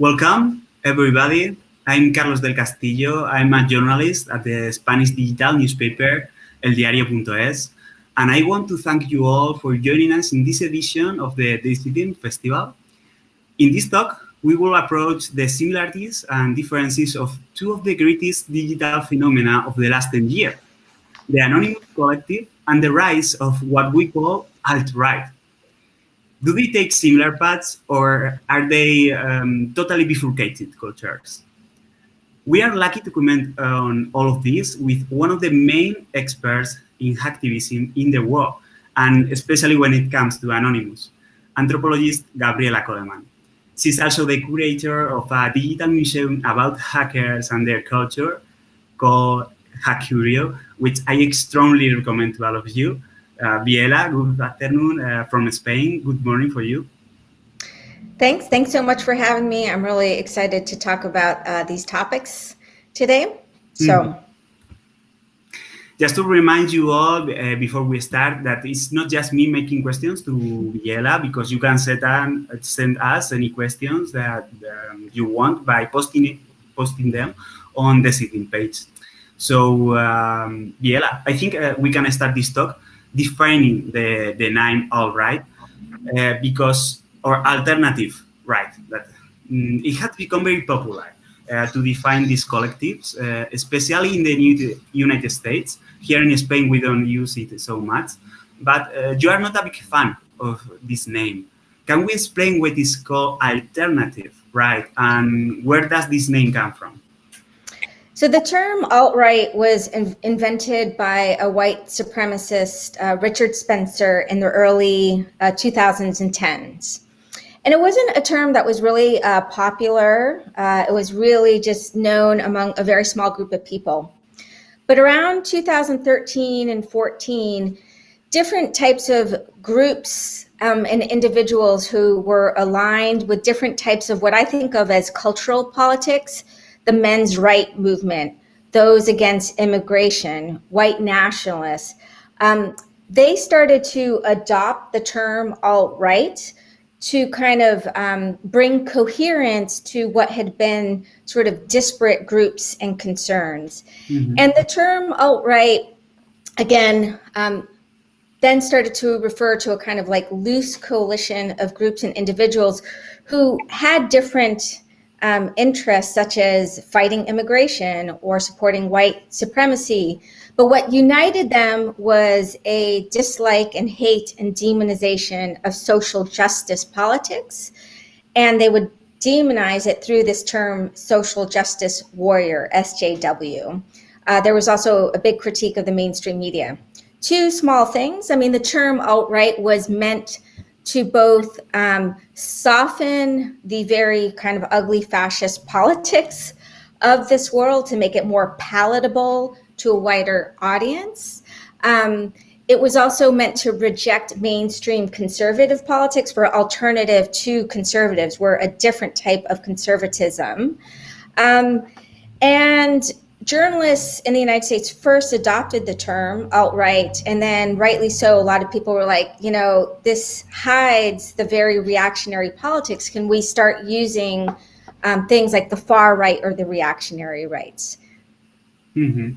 Welcome, everybody. I'm Carlos del Castillo. I'm a journalist at the Spanish digital newspaper El Diario.es, and I want to thank you all for joining us in this edition of the Decidim Festival. In this talk, we will approach the similarities and differences of two of the greatest digital phenomena of the last 10 years, the Anonymous Collective and the rise of what we call alt-right do they take similar paths or are they um, totally bifurcated cultures? We are lucky to comment on all of this with one of the main experts in hacktivism in the world, and especially when it comes to Anonymous, anthropologist Gabriella Coleman. She's also the curator of a digital museum about hackers and their culture called Hack_Curio, which I strongly recommend to all of you. Uh, Biella, good afternoon uh, from Spain. Good morning for you. Thanks. Thanks so much for having me. I'm really excited to talk about uh, these topics today. So, mm. just to remind you all uh, before we start that it's not just me making questions to Biella because you can set and send us any questions that um, you want by posting it, posting them on the sitting page. So, um, Biella, I think uh, we can start this talk defining the, the name alt-right uh, because, or alternative right, that mm, it has become very popular uh, to define these collectives, uh, especially in the new United States. Here in Spain, we don't use it so much, but uh, you are not a big fan of this name. Can we explain what is called alternative, right? And where does this name come from? So the term alt-right was in invented by a white supremacist, uh, Richard Spencer, in the early uh, 2000s and 10s. And it wasn't a term that was really uh, popular. Uh, it was really just known among a very small group of people. But around 2013 and 14, different types of groups um, and individuals who were aligned with different types of what I think of as cultural politics, the men's right movement, those against immigration, white nationalists, um, they started to adopt the term alt-right to kind of um, bring coherence to what had been sort of disparate groups and concerns. Mm -hmm. And the term alt-right, again, um, then started to refer to a kind of like loose coalition of groups and individuals who had different um, interests such as fighting immigration or supporting white supremacy. But what united them was a dislike and hate and demonization of social justice politics. And they would demonize it through this term social justice warrior, SJW. Uh, there was also a big critique of the mainstream media. Two small things. I mean, the term alt-right was meant to both um, soften the very kind of ugly fascist politics of this world to make it more palatable to a wider audience. Um, it was also meant to reject mainstream conservative politics for alternative to conservatives. We're a different type of conservatism. Um, and journalists in the United States first adopted the term alt-right, and then rightly so, a lot of people were like, you know, this hides the very reactionary politics. Can we start using um, things like the far right or the reactionary rights? Mm -hmm.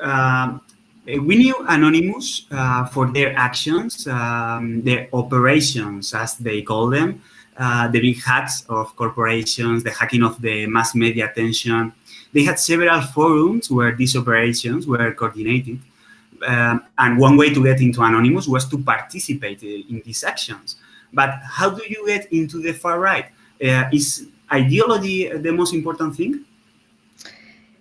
uh, we knew Anonymous uh, for their actions, um, their operations, as they call them, uh, the big hacks of corporations, the hacking of the mass media attention, they had several forums where these operations were coordinated. Um, and one way to get into Anonymous was to participate in these actions. But how do you get into the far right? Uh, is ideology the most important thing?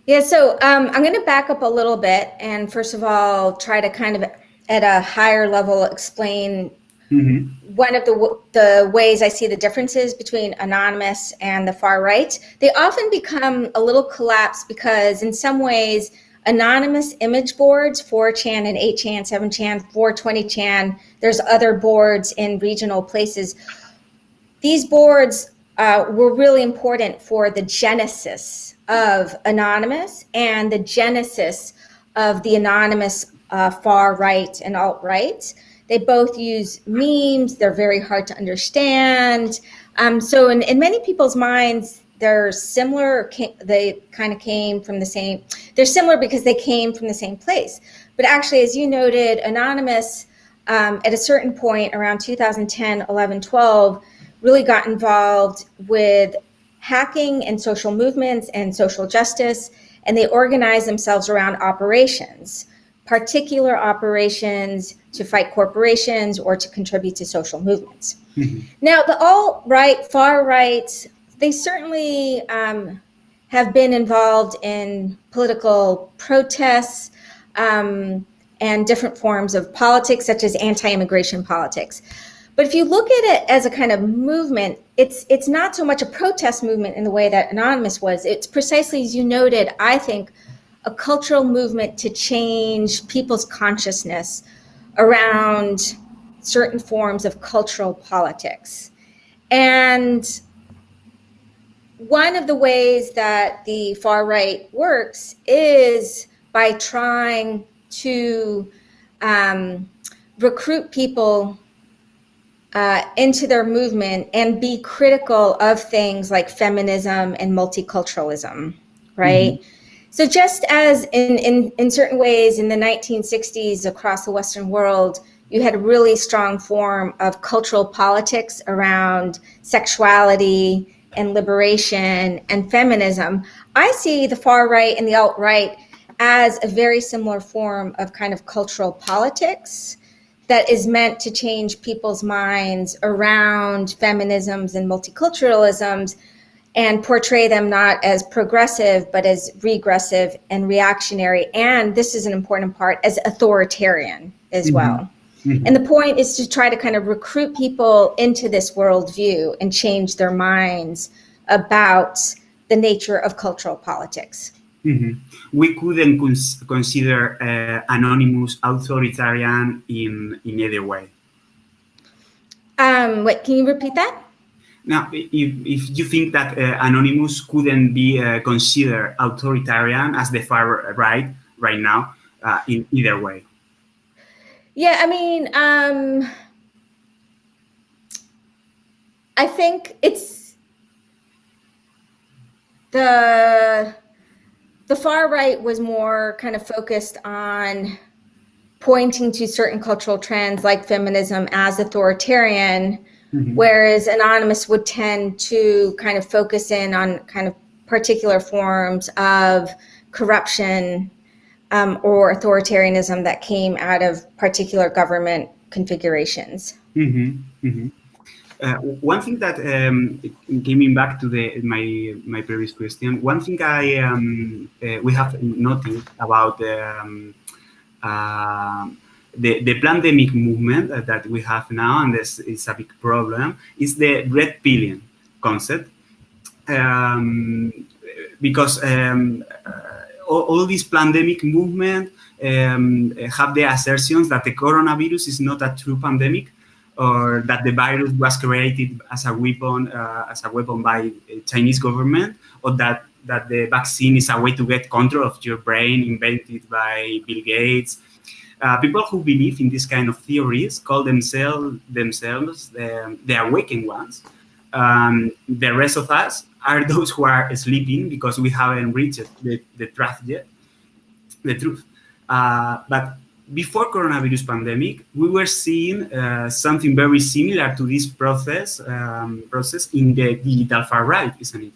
Yeah, so um, I'm going to back up a little bit and first of all, try to kind of at a higher level explain Mm -hmm. One of the, the ways I see the differences between anonymous and the far right, they often become a little collapsed because in some ways, anonymous image boards, 4chan and 8chan, 7chan, 420chan, there's other boards in regional places. These boards uh, were really important for the genesis of anonymous and the genesis of the anonymous uh, far right and alt right They both use memes. They're very hard to understand. Um, so in, in many people's minds, they're similar. They kind of came from the same, they're similar because they came from the same place. But actually, as you noted, Anonymous, um, at a certain point around 2010, 11, 12, really got involved with hacking and social movements and social justice, and they organized themselves around operations particular operations to fight corporations or to contribute to social movements. Mm-hmm. Now, the alt right, far right, they certainly um, have been involved in political protests um, and different forms of politics, such as anti-immigration politics. But if you look at it as a kind of movement, it's it's not so much a protest movement in the way that Anonymous was. It's precisely as you noted, I think, a cultural movement to change people's consciousness around certain forms of cultural politics. And one of the ways that the far right works is by trying to um, recruit people uh, into their movement and be critical of things like feminism and multiculturalism, right? Mm-hmm. So just as in, in, in certain ways in the 1960s across the Western world, you had a really strong form of cultural politics around sexuality and liberation and feminism. I see the far right and the alt right as a very similar form of kind of cultural politics that is meant to change people's minds around feminisms and multiculturalisms and portray them not as progressive, but as regressive and reactionary. And this is an important part as authoritarian as mm-hmm. well. Mm-hmm. And the point is to try to kind of recruit people into this worldview and change their minds about the nature of cultural politics. Mm-hmm. We couldn't cons- consider uh, Anonymous authoritarian in, in either way. Um, wait, can you repeat that? Now, if, if you think that uh, Anonymous couldn't be uh, considered authoritarian as the far right right now, uh, in either way. Yeah, I mean, um, I think it's the the far right was more kind of focused on pointing to certain cultural trends like feminism as authoritarian Mm-hmm. Whereas Anonymous would tend to kind of focus in on kind of particular forms of corruption um, or authoritarianism that came out of particular government configurations. Mm-hmm. Mm-hmm. Uh, one thing that um, coming back to the my my previous question, one thing I um, uh, we have noted about um, uh, the, the pandemic movement that we have now, and this is a big problem, is the red pilling concept. Um, because um, uh, all, all, this pandemic movement um, have the assertions that the coronavirus is not a true pandemic or that the virus was created as a weapon uh, as a weapon by Chinese government or that that the vaccine is a way to get control of your brain invented by Bill Gates uh, people who believe in this kind of theories call themselves themselves the, the awakened ones. Um, the rest of us are those who are sleeping because we haven't reached the, the truth yet, the truth. Uh, but before coronavirus pandemic, we were seeing uh, something very similar to this process um, process in the digital far right, isn't it?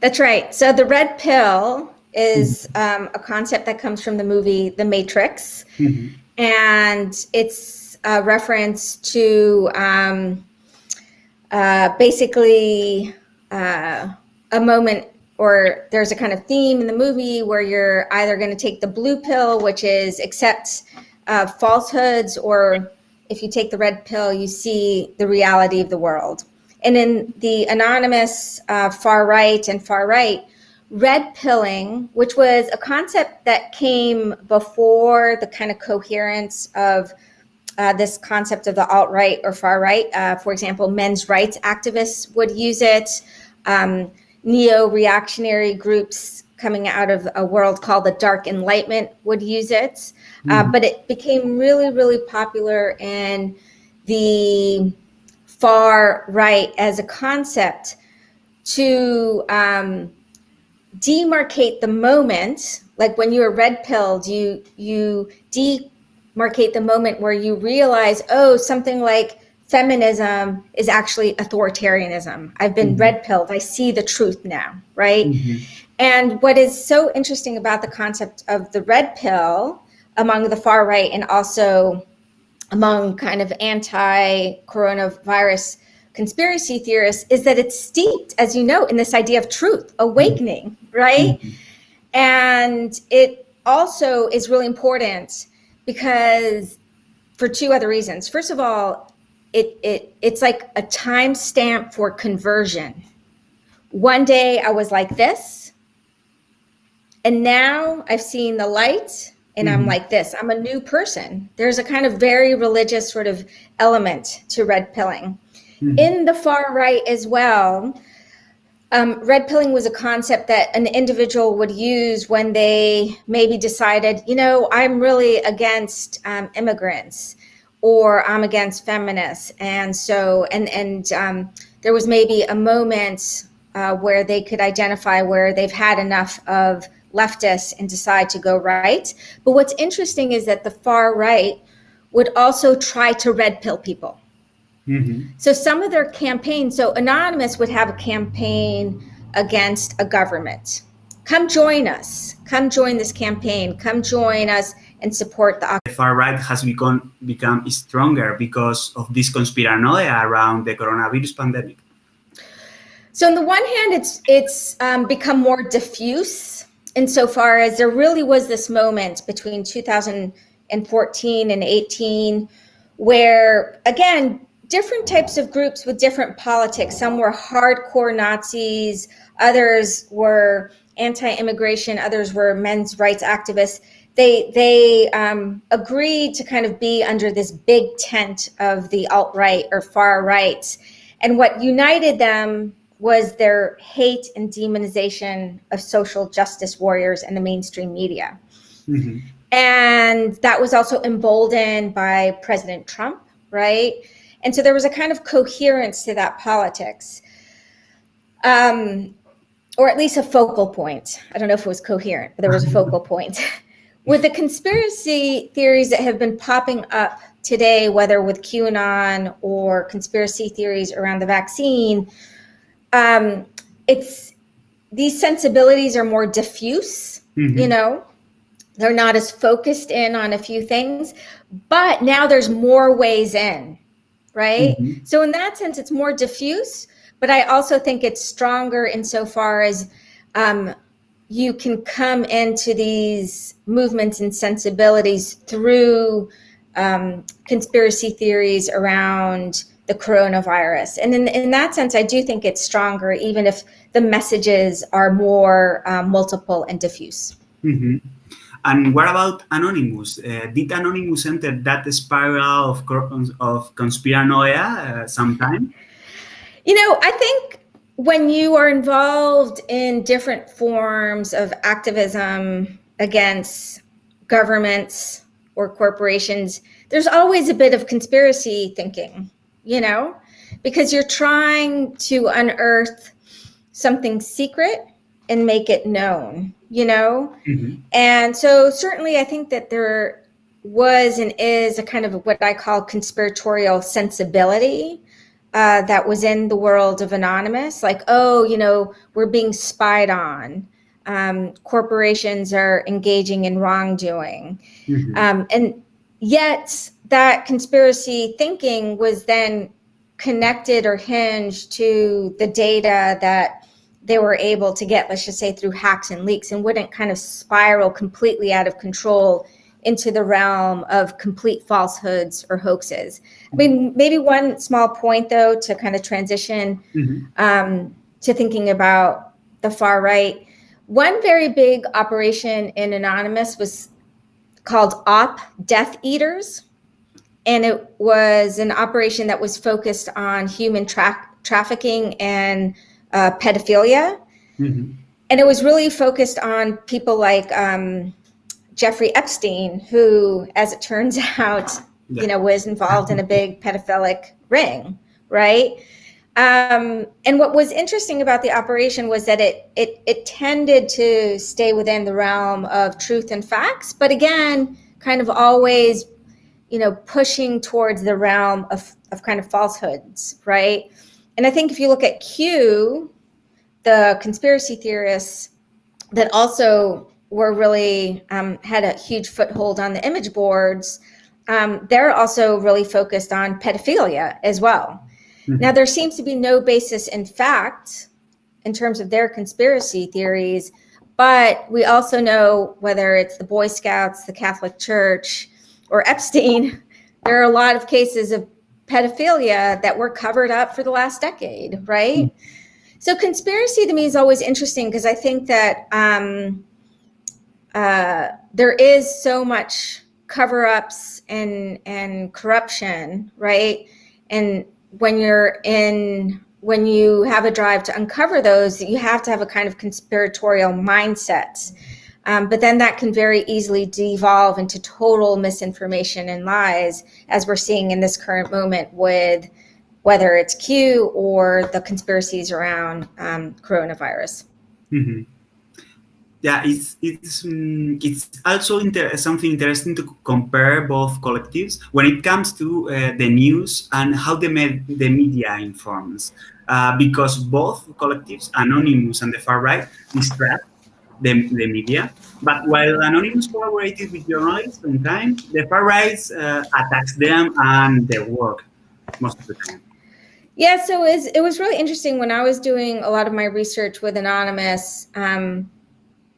That's right. So the red pill is um, a concept that comes from the movie The Matrix, mm-hmm. and it's a reference to um, uh, basically uh, a moment or there's a kind of theme in the movie where you're either going to take the blue pill, which is accept uh, falsehoods, or if you take the red pill, you see the reality of the world. And in the anonymous uh, far right and far right, red pilling, which was a concept that came before the kind of coherence of uh, this concept of the alt right or far right. Uh, for example, men's rights activists would use it. Um, Neo reactionary groups coming out of a world called the Dark Enlightenment would use it. Mm-hmm. Uh, but it became really, really popular in the far right as a concept to um, demarcate the moment. Like when you were red pilled, you you demarcate the moment where you realize, oh, something like feminism is actually authoritarianism. I've been mm-hmm. red pilled. I see the truth now, right? Mm-hmm. And what is so interesting about the concept of the red pill among the far right and also among kind of anti coronavirus conspiracy theorists is that it's steeped, as you know, in this idea of truth, awakening, right? Mm-hmm. And it also is really important because for two other reasons. First of all, it, it it's like a timestamp for conversion. One day I was like this, and now I've seen the light and mm-hmm. I'm like this. I'm a new person. There's a kind of very religious sort of element to red pilling. Mm-hmm. In the far right as well, um, red pilling was a concept that an individual would use when they maybe decided, you know, I'm really against um, immigrants or I'm against feminists. And so, and, and um, there was maybe a moment uh, where they could identify where they've had enough of leftists and decide to go right. But what's interesting is that the far right would also try to red pill people. Mm-hmm. So some of their campaigns, so Anonymous would have a campaign against a government. Come join us. Come join this campaign. Come join us and support the The far right has become become stronger because of this conspiranoia around the coronavirus pandemic. So on the one hand, it's it's um, become more diffuse insofar as there really was this moment between 2014 and 18 where again different types of groups with different politics some were hardcore nazis others were anti-immigration others were men's rights activists they they um, agreed to kind of be under this big tent of the alt right or far right, and what united them was their hate and demonization of social justice warriors and the mainstream media. Mm-hmm. And that was also emboldened by President Trump, right? And so there was a kind of coherence to that politics, um, or at least a focal point. I don't know if it was coherent, but there was a focal point. with the conspiracy theories that have been popping up today, whether with QAnon or conspiracy theories around the vaccine, um, it's these sensibilities are more diffuse, mm-hmm. you know, they're not as focused in on a few things, but now there's more ways in, right? Mm-hmm. So, in that sense, it's more diffuse, but I also think it's stronger insofar as um, you can come into these movements and sensibilities through um, conspiracy theories around the coronavirus. And in, in that sense, I do think it's stronger, even if the messages are more um, multiple and diffuse. Mm-hmm. And what about Anonymous? Uh, did Anonymous enter that spiral of, of conspiranoia uh, sometime? You know, I think when you are involved in different forms of activism against governments or corporations, there's always a bit of conspiracy thinking, you know, because you're trying to unearth something secret and make it known, you know? Mm-hmm. And so, certainly, I think that there was and is a kind of what I call conspiratorial sensibility uh, that was in the world of anonymous like oh you know we're being spied on um, corporations are engaging in wrongdoing mm-hmm. um, and yet that conspiracy thinking was then connected or hinged to the data that they were able to get let's just say through hacks and leaks and wouldn't kind of spiral completely out of control into the realm of complete falsehoods or hoaxes. I mean, maybe one small point though to kind of transition mm-hmm. um, to thinking about the far right. One very big operation in Anonymous was called Op Death Eaters. And it was an operation that was focused on human tra- trafficking and uh, pedophilia. Mm-hmm. and it was really focused on people like um, Jeffrey Epstein, who, as it turns out, yeah. you know, was involved in a big pedophilic ring, right? Um, and what was interesting about the operation was that it, it it tended to stay within the realm of truth and facts, but again, kind of always, you know, pushing towards the realm of, of kind of falsehoods, right? And I think if you look at Q, the conspiracy theorists that also were really um, had a huge foothold on the image boards, um, they're also really focused on pedophilia as well. Mm-hmm. Now, there seems to be no basis in fact in terms of their conspiracy theories, but we also know whether it's the Boy Scouts, the Catholic Church, or Epstein, there are a lot of cases of pedophilia that were covered up for the last decade, right? Mm-hmm. So, conspiracy to me is always interesting because I think that um, uh, there is so much cover ups and, and corruption, right? And when you're in when you have a drive to uncover those you have to have a kind of conspiratorial mindset um, but then that can very easily devolve into total misinformation and lies as we're seeing in this current moment with whether it's q or the conspiracies around um, coronavirus. Mm-hmm. Yeah, it's it's um, it's also inter something interesting to compare both collectives when it comes to uh, the news and how the med the media informs, uh, because both collectives, Anonymous and the far right, distract the, the media. But while Anonymous collaborated with journalists sometimes, the far right uh, attacks them and their work most of the time. Yeah, so it was, it was really interesting when I was doing a lot of my research with Anonymous. Um,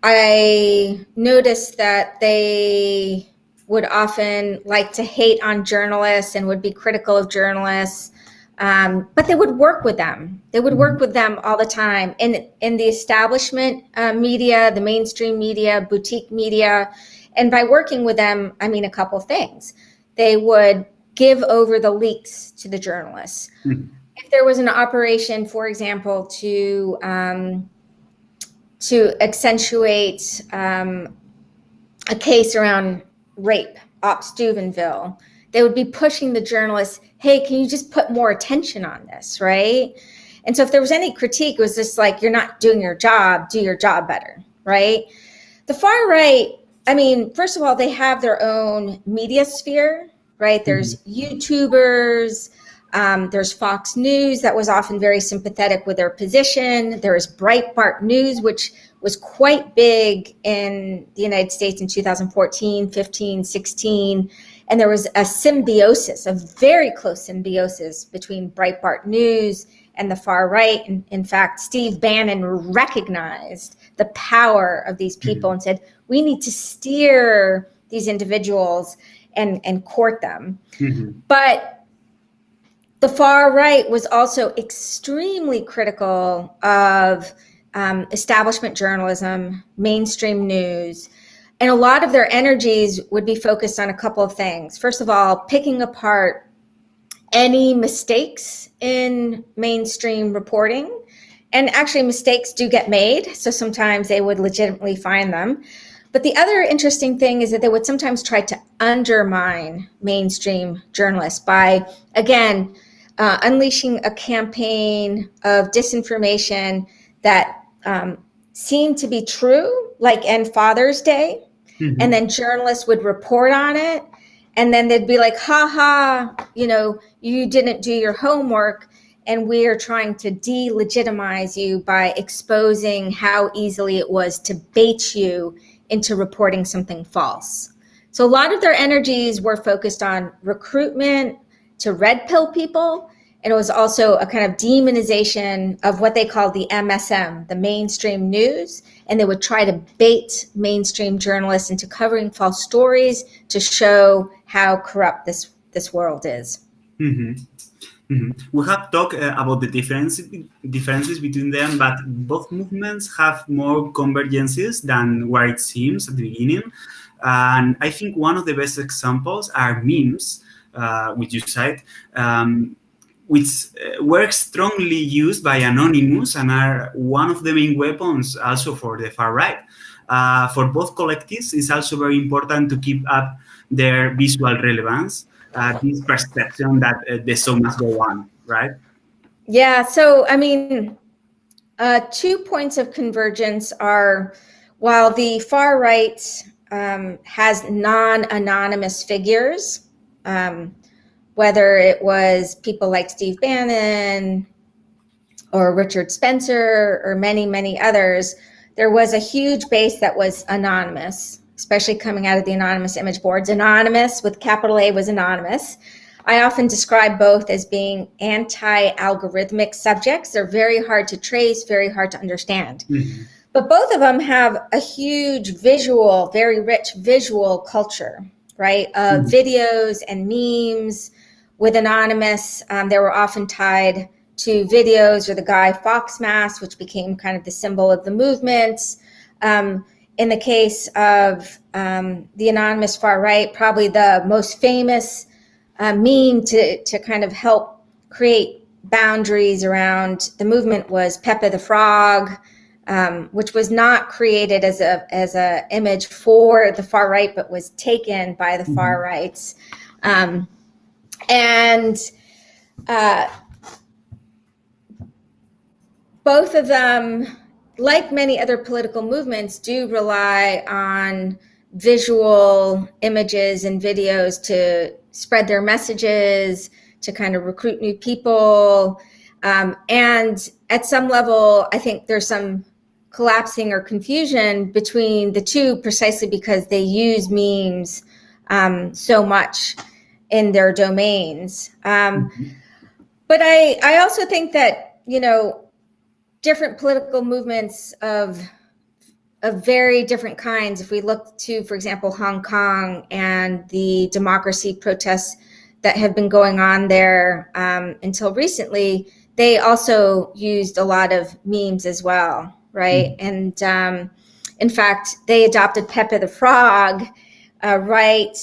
I noticed that they would often like to hate on journalists and would be critical of journalists. Um, but they would work with them. They would work mm-hmm. with them all the time in in the establishment uh, media, the mainstream media, boutique media, and by working with them, I mean a couple things. They would give over the leaks to the journalists. Mm-hmm. If there was an operation, for example, to um, to accentuate um, a case around rape, Op Steubenville, they would be pushing the journalists, hey, can you just put more attention on this, right? And so if there was any critique, it was just like, you're not doing your job, do your job better, right? The far right, I mean, first of all, they have their own media sphere, right? There's mm-hmm. YouTubers, um, there's Fox News that was often very sympathetic with their position. There is Breitbart News, which was quite big in the United States in 2014, 15, 16. And there was a symbiosis, a very close symbiosis between Breitbart News and the far right. And in fact, Steve Bannon recognized the power of these people mm-hmm. and said, we need to steer these individuals and, and court them. Mm-hmm. But the far right was also extremely critical of um, establishment journalism, mainstream news, and a lot of their energies would be focused on a couple of things. First of all, picking apart any mistakes in mainstream reporting. And actually, mistakes do get made. So sometimes they would legitimately find them. But the other interesting thing is that they would sometimes try to undermine mainstream journalists by, again, uh, unleashing a campaign of disinformation that um, seemed to be true, like End Father's Day. Mm-hmm. And then journalists would report on it. And then they'd be like, ha ha, you know, you didn't do your homework. And we are trying to delegitimize you by exposing how easily it was to bait you into reporting something false. So a lot of their energies were focused on recruitment, to red pill people. And it was also a kind of demonization of what they called the MSM, the mainstream news. And they would try to bait mainstream journalists into covering false stories to show how corrupt this, this world is. Mm-hmm. Mm-hmm. We have talked uh, about the difference, differences between them, but both movements have more convergences than where it seems at the beginning. And I think one of the best examples are memes uh, which you cite, um, which uh, were strongly used by Anonymous and are one of the main weapons also for the far right. Uh, for both collectives, it's also very important to keep up their visual relevance, uh, this perception that uh, the show must go on, right? Yeah, so I mean, uh, two points of convergence are while the far right um, has non-anonymous figures, um, whether it was people like Steve Bannon or Richard Spencer or many, many others, there was a huge base that was anonymous, especially coming out of the anonymous image boards. Anonymous with capital A was anonymous. I often describe both as being anti-algorithmic subjects. They're very hard to trace, very hard to understand. Mm -hmm. But both of them have a huge visual, very rich visual culture, right? Of mm -hmm. videos and memes, with Anonymous, um, they were often tied to videos or the Guy Fawkes mask, which became kind of the symbol of the movement. Um, in the case of um, the Anonymous far right, probably the most famous uh, meme to, to kind of help create boundaries around the movement was Pepe the Frog, um, which was not created as a as a image for the far right, but was taken by the mm -hmm. far rights. Um, and uh, both of them, like many other political movements, do rely on visual images and videos to spread their messages, to kind of recruit new people. Um, and at some level, I think there's some collapsing or confusion between the two precisely because they use memes um, so much in their domains. Um, mm-hmm. But I, I also think that, you know, different political movements of of very different kinds. If we look to, for example, Hong Kong and the democracy protests that have been going on there um, until recently, they also used a lot of memes as well, right? Mm. And um, in fact, they adopted Pepe the Frog, uh, right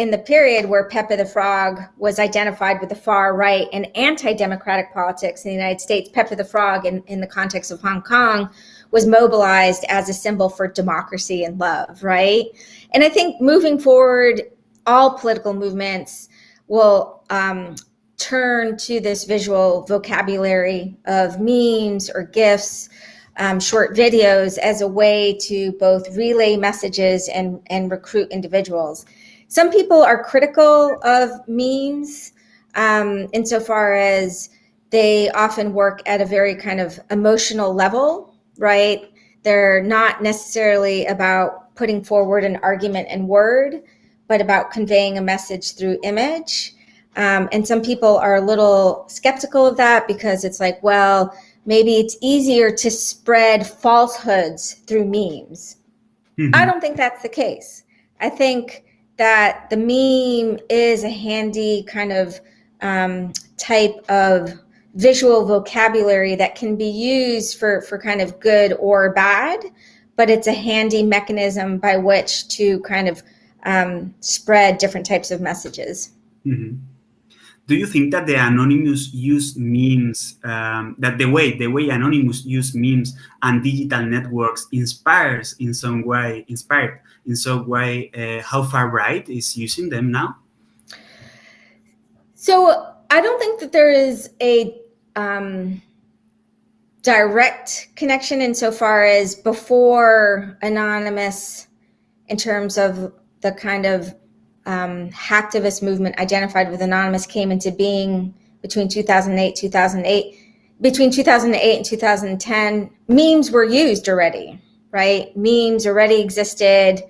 in the period where Pepe the Frog was identified with the far right and anti-democratic politics in the United States, Pepe the Frog in, in the context of Hong Kong was mobilized as a symbol for democracy and love, right? And I think moving forward, all political movements will um, turn to this visual vocabulary of memes or GIFs, um, short videos as a way to both relay messages and, and recruit individuals. Some people are critical of memes um, insofar as they often work at a very kind of emotional level, right? They're not necessarily about putting forward an argument in word, but about conveying a message through image. Um, and some people are a little skeptical of that because it's like, well, maybe it's easier to spread falsehoods through memes. Mm -hmm. I don't think that's the case. I think that the meme is a handy kind of um, type of visual vocabulary that can be used for, for kind of good or bad, but it's a handy mechanism by which to kind of um, spread different types of messages. Mm -hmm. Do you think that the anonymous use memes, um, that the way the way anonymous use memes and digital networks inspires in some way, inspired in some way uh, how far right is using them now? So I don't think that there is a um, direct connection insofar as before Anonymous, in terms of the kind of um, hacktivist movement identified with Anonymous came into being between 2008, 2008, between 2008 and 2010, memes were used already right? Memes already existed.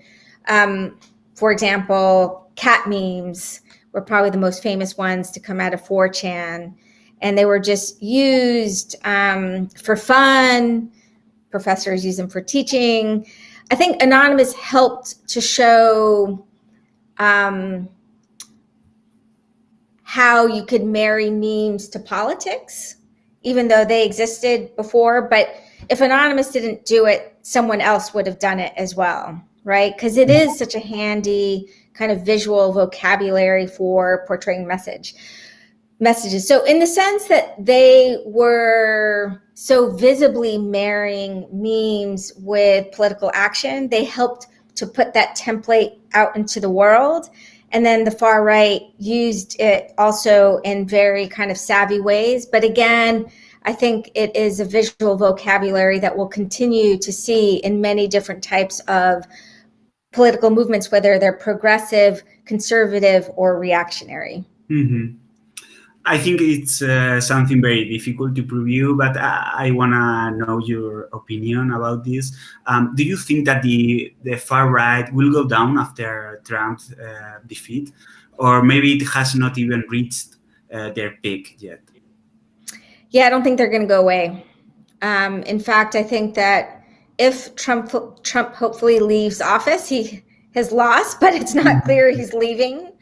Um, for example, cat memes were probably the most famous ones to come out of 4chan. And they were just used um, for fun. Professors use them for teaching. I think Anonymous helped to show um, how you could marry memes to politics, even though they existed before. But if Anonymous didn't do it, someone else would have done it as well, right? Because it is such a handy kind of visual vocabulary for portraying message. messages. So, in the sense that they were so visibly marrying memes with political action, they helped to put that template out into the world. And then the far right used it also in very kind of savvy ways. But again, I think it is a visual vocabulary that we'll continue to see in many different types of political movements, whether they're progressive, conservative, or reactionary. Mm-hmm. I think it's uh, something very difficult to preview, but I, I want to know your opinion about this. Um, do you think that the, the far right will go down after Trump's uh, defeat? Or maybe it has not even reached uh, their peak yet? Yeah, I don't think they're going to go away. Um, in fact, I think that if Trump Trump hopefully leaves office, he has lost, but it's not clear he's leaving.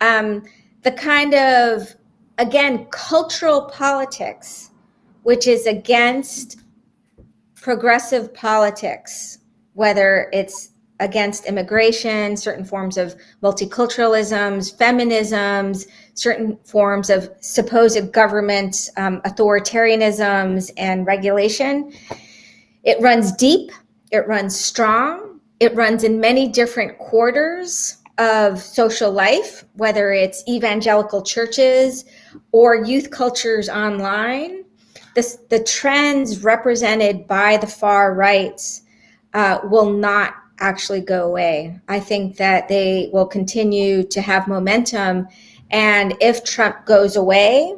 Um, the kind of again cultural politics, which is against progressive politics, whether it's against immigration, certain forms of multiculturalisms, feminisms, certain forms of supposed government um, authoritarianisms and regulation. It runs deep, it runs strong, it runs in many different quarters of social life, whether it's evangelical churches or youth cultures online. This, the trends represented by the far right uh, will not actually go away. I think that they will continue to have momentum. And if Trump goes away,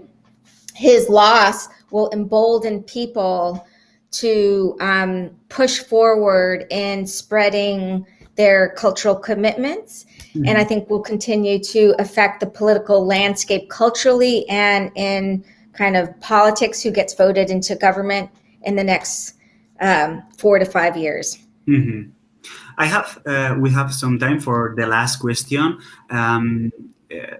his loss will embolden people to um, push forward in spreading their cultural commitments. Mm-hmm. And I think will continue to affect the political landscape culturally and in kind of politics who gets voted into government in the next um, four to five years. Mm-hmm. I have, uh, we have some time for the last question. Um, uh,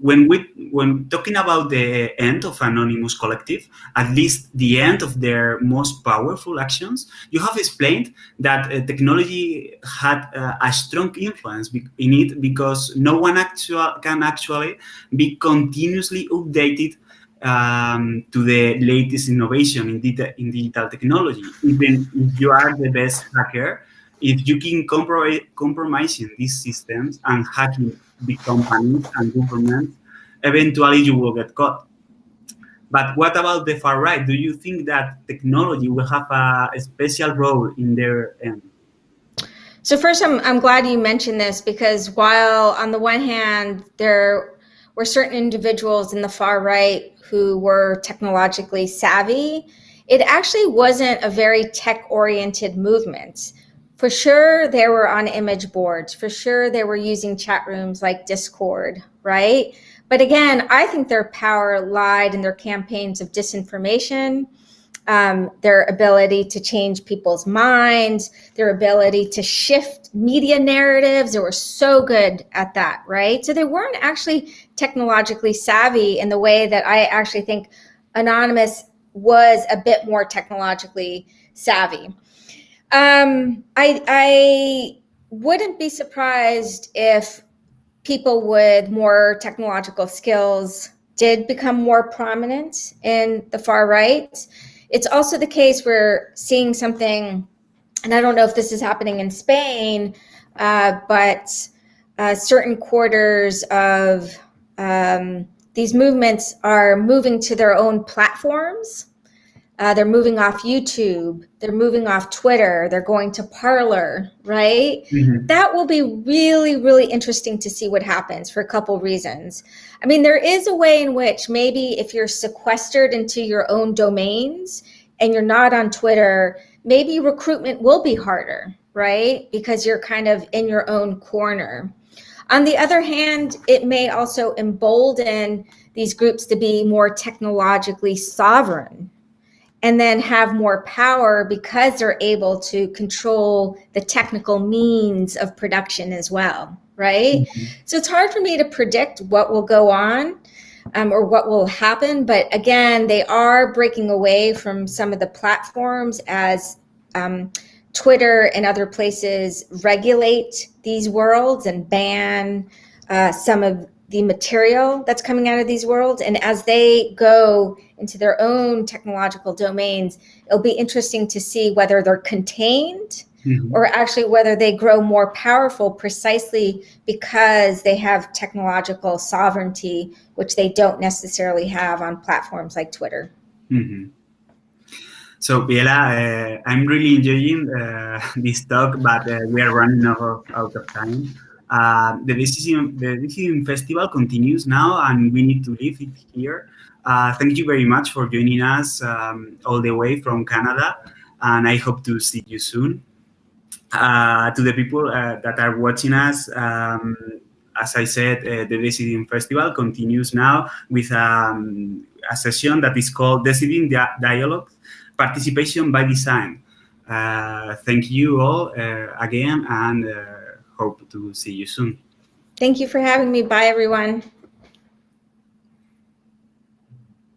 when we when talking about the end of anonymous collective at least the end of their most powerful actions you have explained that uh, technology had uh, a strong influence in it because no one actual, can actually be continuously updated um, to the latest innovation in, in digital technology. Even if you are the best hacker if you can compro- compromising these systems and hacking big companies and governments, eventually you will get caught. But what about the far right? Do you think that technology will have a, a special role in their end? So first, I'm, I'm glad you mentioned this because while on the one hand, there were certain individuals in the far right who were technologically savvy, it actually wasn't a very tech oriented movement. For sure, they were on image boards. For sure, they were using chat rooms like Discord, right? But again, I think their power lied in their campaigns of disinformation, um, their ability to change people's minds, their ability to shift media narratives. They were so good at that, right? So they weren't actually technologically savvy in the way that I actually think Anonymous was a bit more technologically savvy. Um, I I wouldn't be surprised if people with more technological skills did become more prominent in the far right. It's also the case we're seeing something, and I don't know if this is happening in Spain, uh, but uh, certain quarters of um, these movements are moving to their own platforms uh, they're moving off YouTube. They're moving off Twitter. They're going to Parler, right? Mm-hmm. That will be really, really interesting to see what happens for a couple reasons. I mean, there is a way in which maybe if you're sequestered into your own domains and you're not on Twitter, maybe recruitment will be harder, right? Because you're kind of in your own corner. On the other hand, it may also embolden these groups to be more technologically sovereign, and then have more power because they're able to control the technical means of production as well right mm-hmm. so it's hard for me to predict what will go on um, or what will happen but again they are breaking away from some of the platforms as um, twitter and other places regulate these worlds and ban uh, some of the material that's coming out of these worlds. And as they go into their own technological domains, it'll be interesting to see whether they're contained mm-hmm. or actually whether they grow more powerful precisely because they have technological sovereignty, which they don't necessarily have on platforms like Twitter. Mm-hmm. So, Biella, uh, I'm really enjoying uh, this talk, but uh, we are running out of, out of time. Uh, the Decidim the Decidim festival continues now, and we need to leave it here. Uh, thank you very much for joining us um, all the way from Canada, and I hope to see you soon. Uh, to the people uh, that are watching us, um, as I said, uh, the Decidim Festival continues now with um, a session that is called Decidim Dialogue, Participation by Design. Uh, thank you all again, and hope to see you soon. Thank you for having me. Bye, everyone.